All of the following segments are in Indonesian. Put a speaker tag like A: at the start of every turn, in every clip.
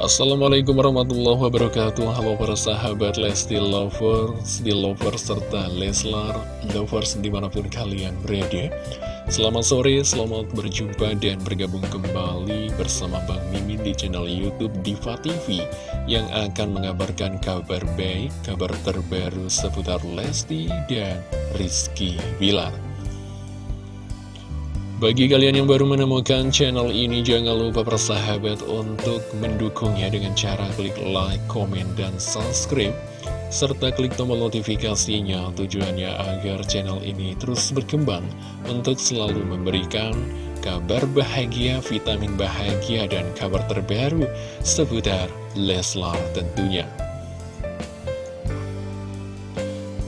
A: Assalamualaikum warahmatullahi wabarakatuh. Halo para sahabat Lesti Lovers, di Lovers, serta Leslar Lovers di mana pun kalian berada. Selamat sore, selamat berjumpa dan bergabung kembali bersama Bang Mimin di channel Youtube Diva TV Yang akan mengabarkan kabar baik, kabar terbaru seputar Lesti dan Rizky Bilar bagi kalian yang baru menemukan channel ini, jangan lupa persahabat untuk mendukungnya dengan cara klik like, komen, dan subscribe. Serta klik tombol notifikasinya tujuannya agar channel ini terus berkembang untuk selalu memberikan kabar bahagia, vitamin bahagia, dan kabar terbaru seputar Leslar tentunya.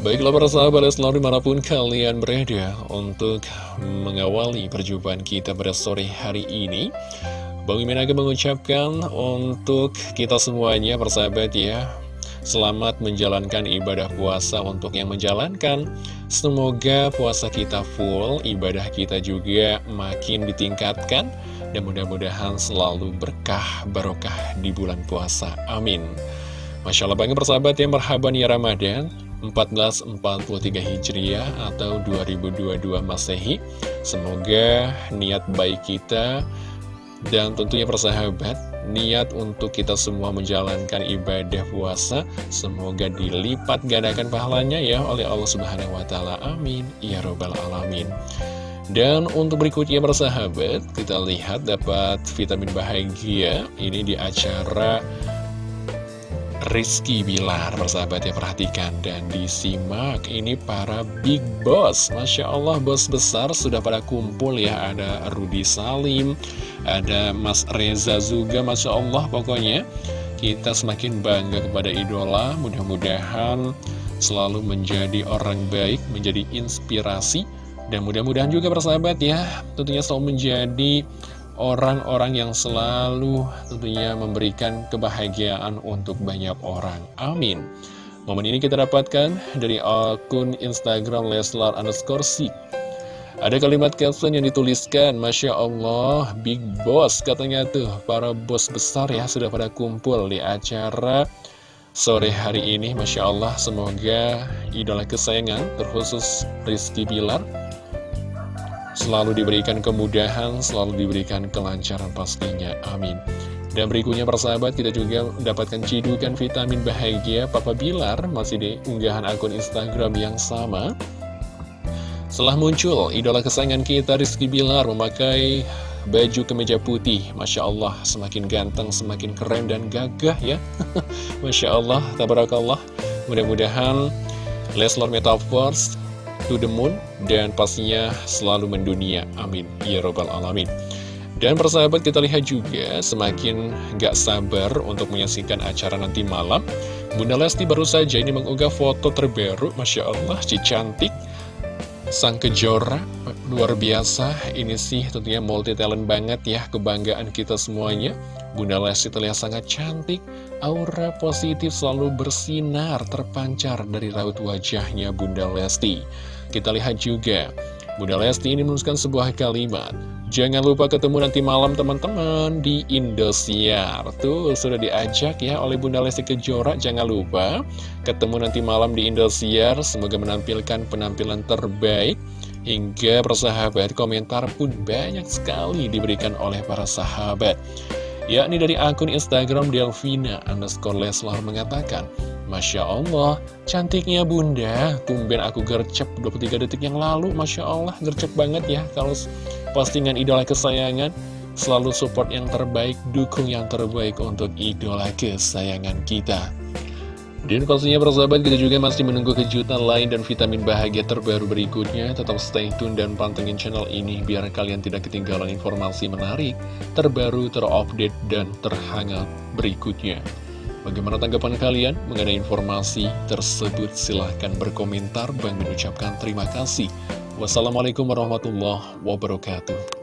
A: Baiklah para sahabat selalu di mana pun kalian berada untuk mengawali perjumpaan kita pada sore hari ini. Bang Mimin akan mengucapkan untuk kita semuanya persahabat ya Selamat menjalankan ibadah puasa untuk yang menjalankan. Semoga puasa kita full, ibadah kita juga makin ditingkatkan Dan mudah-mudahan selalu berkah barokah di bulan puasa, amin. Masya Allah banget persahabat ya, merhaban ya Ramadan 1443 Hijriah atau 2022 Masehi. Semoga niat baik kita dan tentunya persahabat Niat untuk kita semua menjalankan ibadah puasa Semoga dilipat gandakan pahalanya ya oleh Allah Subhanahu Wa Taala. Amin. Ya Robbal Alamin. Dan untuk berikutnya persahabat Kita lihat dapat vitamin bahagia Ini di acara Rizky Bilar Persahabat ya perhatikan dan disimak. Ini para big boss. Masya Allah bos besar sudah pada kumpul ya. Ada Rudi Salim Ada Mas Reza juga Masya Allah pokoknya. Kita semakin bangga kepada idola. Mudah-mudahan selalu menjadi orang baik Menjadi inspirasi. Dan mudah-mudahan juga persahabat ya Tentunya selalu menjadi orang-orang yang selalu tentunya memberikan kebahagiaan untuk banyak orang. Amin. Momen ini kita dapatkan dari akun Instagram Leslar underscore Ada kalimat caption yang dituliskan, Masya Allah, Big Boss katanya tuh, para bos besar ya sudah pada kumpul di acara sore hari ini. Masya Allah, semoga idola kesayangan, terkhusus Rizky Bilar, selalu diberikan kemudahan, selalu diberikan kelancaran pastinya. Amin. Dan berikutnya persahabat kita juga mendapatkan cidukan vitamin bahagia Papa Bilar masih di unggahan akun Instagram yang sama. Setelah muncul idola kesayangan kita Rizky Bilar memakai baju kemeja putih Masya Allah semakin ganteng, semakin keren dan gagah ya Masya Allah, tabarakallah Mudah-mudahan Leslar Metaverse to the moon dan pastinya selalu mendunia. Amin. Ya Robbal Alamin. Dan persahabat kita lihat juga semakin gak sabar untuk menyaksikan acara nanti malam. Bunda Lesti baru saja ini mengunggah foto terbaru, Masya Allah, si cantik. Sang kejora, luar biasa, ini sih tentunya multi talent banget ya, kebanggaan kita semuanya. Bunda Lesti terlihat sangat cantik, aura positif selalu bersinar terpancar dari raut wajahnya Bunda Lesti. Kita lihat juga, Bunda Lesti ini menuliskan sebuah kalimat. Jangan lupa ketemu nanti malam teman-teman di Indosiar. Tuh, sudah diajak ya oleh Bunda Lesti Kejora. Jangan lupa ketemu nanti malam di Indosiar. Semoga menampilkan penampilan terbaik. Hingga persahabat komentar pun banyak sekali diberikan oleh para sahabat yakni dari akun Instagram Delvina underscore Leslar mengatakan Masya Allah, cantiknya bunda, tumben aku gercep 23 detik yang lalu, Masya Allah, gercep banget ya, kalau postingan idola kesayangan, selalu support yang terbaik, dukung yang terbaik untuk idola kesayangan kita. Dan pastinya persahabat kita juga masih menunggu kejutan lain dan vitamin bahagia terbaru berikutnya. Tetap stay tune dan pantengin channel ini biar kalian tidak ketinggalan informasi menarik, terbaru, terupdate, dan terhangat berikutnya. Bagaimana tanggapan kalian mengenai informasi tersebut? Silahkan berkomentar. Bang mengucapkan terima kasih. Wassalamualaikum warahmatullahi wabarakatuh.